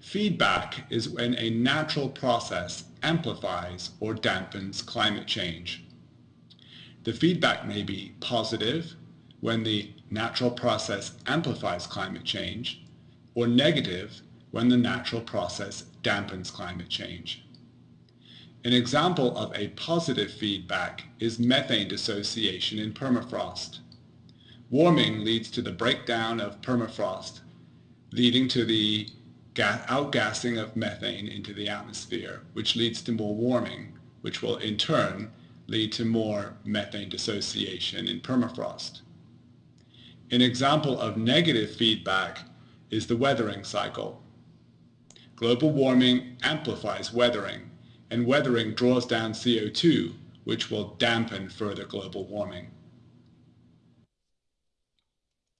Feedback is when a natural process amplifies or dampens climate change. The feedback may be positive when the natural process amplifies climate change, or negative when the natural process dampens climate change. An example of a positive feedback is methane dissociation in permafrost. Warming leads to the breakdown of permafrost, leading to the outgassing of methane into the atmosphere, which leads to more warming, which will in turn lead to more methane dissociation in permafrost. An example of negative feedback is the weathering cycle. Global warming amplifies weathering, and weathering draws down CO2, which will dampen further global warming.